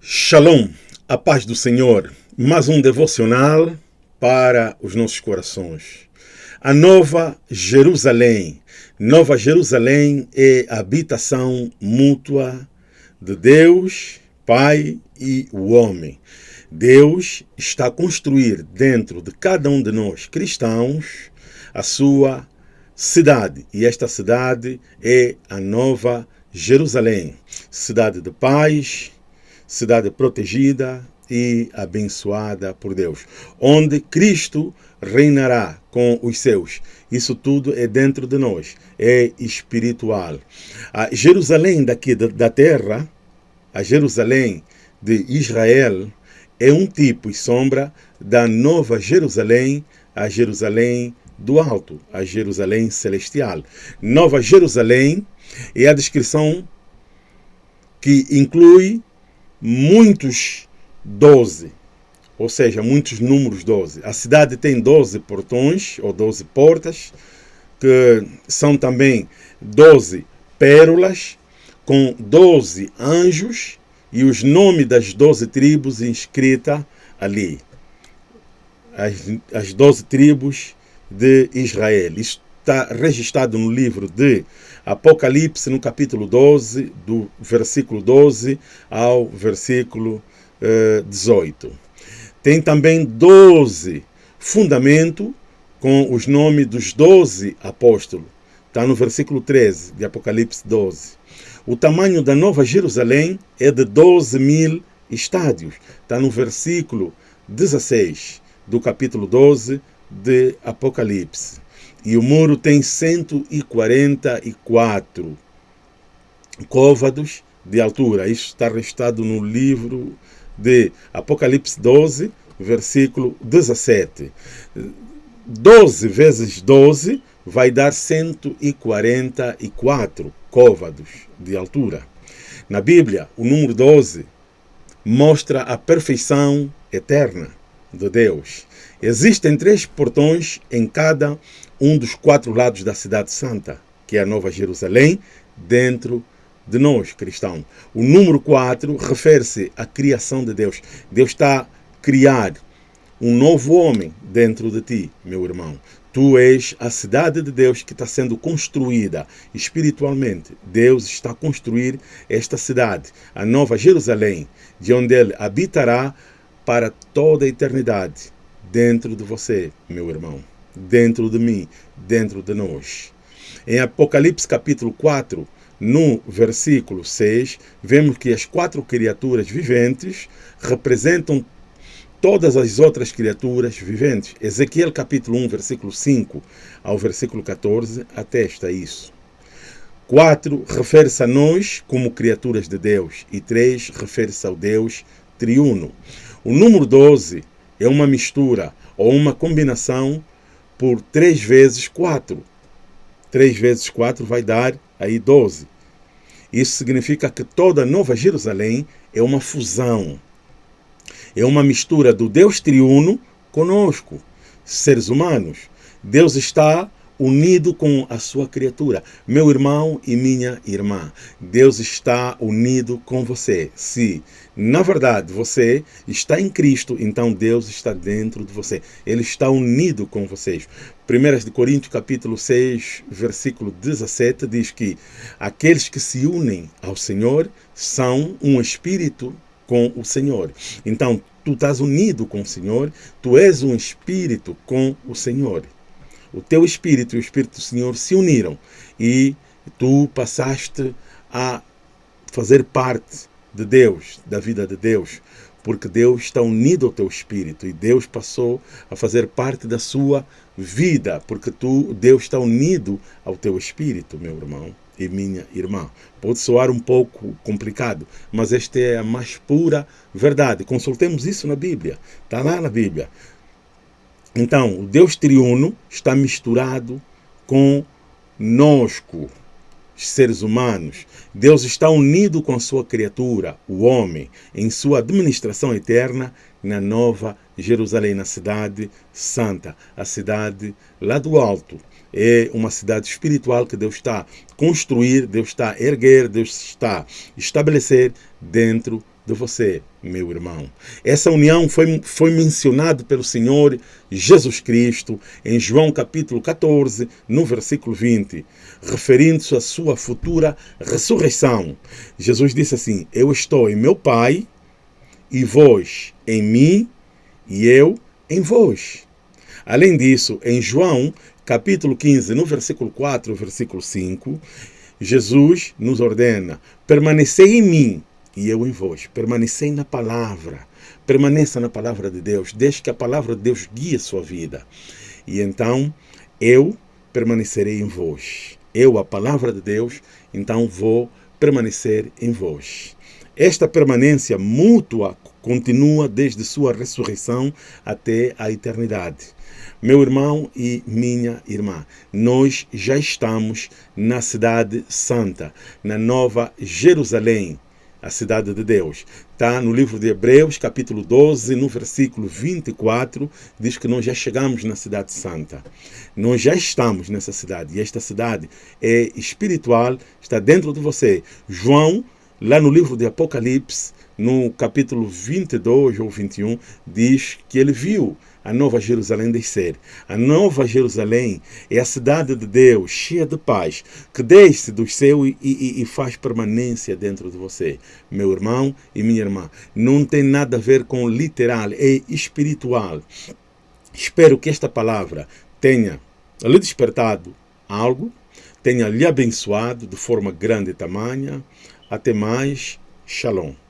Shalom, a paz do Senhor. Mais um devocional para os nossos corações. A Nova Jerusalém. Nova Jerusalém é a habitação mútua de Deus, Pai e o homem. Deus está a construir dentro de cada um de nós cristãos a sua cidade. E esta cidade é a Nova Jerusalém. Cidade de paz, cidade protegida e abençoada por Deus, onde Cristo reinará com os seus. Isso tudo é dentro de nós, é espiritual. A Jerusalém daqui da terra, a Jerusalém de Israel, é um tipo e sombra da nova Jerusalém, a Jerusalém do alto, a Jerusalém celestial. Nova Jerusalém é a descrição que inclui muitos 12, ou seja, muitos números 12. A cidade tem 12 portões ou 12 portas, que são também 12 pérolas, com 12 anjos e os nomes das 12 tribos inscritas ali. As, as 12 tribos de Israel. Isto está registrado no livro de Apocalipse, no capítulo 12, do versículo 12 ao versículo eh, 18. Tem também 12 fundamentos com os nomes dos 12 apóstolos. Está no versículo 13 de Apocalipse 12. O tamanho da Nova Jerusalém é de 12 mil estádios. Está no versículo 16 do capítulo 12 de Apocalipse. E o muro tem 144 côvados de altura. Isto está restado no livro de Apocalipse 12, versículo 17. 12 vezes 12 vai dar 144 côvados de altura. Na Bíblia, o número 12 mostra a perfeição eterna de Deus. Existem três portões em cada um dos quatro lados da cidade santa, que é a Nova Jerusalém, dentro de nós, cristãos. O número 4 refere-se à criação de Deus. Deus está a criar um novo homem dentro de ti, meu irmão. Tu és a cidade de Deus que está sendo construída espiritualmente. Deus está a construir esta cidade, a Nova Jerusalém, de onde Ele habitará para toda a eternidade, dentro de você, meu irmão dentro de mim, dentro de nós. Em Apocalipse capítulo 4, no versículo 6, vemos que as quatro criaturas viventes representam todas as outras criaturas viventes. Ezequiel capítulo 1, versículo 5 ao versículo 14 atesta isso. 4 refere-se a nós como criaturas de Deus e 3 refere-se ao Deus triuno. O número 12 é uma mistura ou uma combinação por 3 vezes 4. 3 vezes 4 vai dar aí 12. Isso significa que toda Nova Jerusalém é uma fusão. É uma mistura do Deus triuno conosco, seres humanos. Deus está unido com a sua criatura. Meu irmão e minha irmã, Deus está unido com você. Se, na verdade, você está em Cristo, então Deus está dentro de você. Ele está unido com vocês. 1 Coríntios capítulo 6, versículo 17 diz que aqueles que se unem ao Senhor são um espírito com o Senhor. Então, tu estás unido com o Senhor, tu és um espírito com o Senhor o teu espírito e o espírito do Senhor se uniram e tu passaste a fazer parte de Deus, da vida de Deus, porque Deus está unido ao teu espírito e Deus passou a fazer parte da sua vida, porque tu, Deus está unido ao teu espírito, meu irmão e minha irmã. Pode soar um pouco complicado, mas esta é a mais pura verdade. Consultemos isso na Bíblia. Está lá na Bíblia. Então, o Deus triuno está misturado com nosco, seres humanos. Deus está unido com a sua criatura, o homem, em sua administração eterna na nova Jerusalém, na cidade santa, a cidade lá do alto. É uma cidade espiritual que Deus está construir, Deus está erguer, Deus está estabelecer dentro de você, meu irmão. Essa união foi, foi mencionada pelo Senhor Jesus Cristo em João capítulo 14, no versículo 20, referindo-se à sua futura ressurreição. Jesus disse assim: Eu estou em meu Pai, e vós em mim, e eu em vós. Além disso, em João capítulo 15, no versículo 4, versículo 5, Jesus nos ordena: permanecei em mim e eu em vós. Permanecei na palavra. Permaneça na palavra de Deus. Deixe que a palavra de Deus guie a sua vida. E então eu permanecerei em vós. Eu, a palavra de Deus, então vou permanecer em vós. Esta permanência mútua continua desde sua ressurreição até a eternidade. Meu irmão e minha irmã, nós já estamos na cidade santa, na nova Jerusalém, a cidade de Deus. Está no livro de Hebreus, capítulo 12, no versículo 24, diz que nós já chegamos na cidade santa. Nós já estamos nessa cidade, e esta cidade é espiritual, está dentro de você. João, lá no livro de Apocalipse, no capítulo 22 ou 21, diz que ele viu a Nova Jerusalém descer. A Nova Jerusalém é a cidade de Deus, cheia de paz, que desce do céu e, e, e, faz permanência dentro de você. Meu irmão e minha irmã, não tem nada a ver com literal, é espiritual. Espero que esta palavra tenha lhe despertado algo, tenha lhe abençoado de forma grande e tamanha. Até mais. Shalom.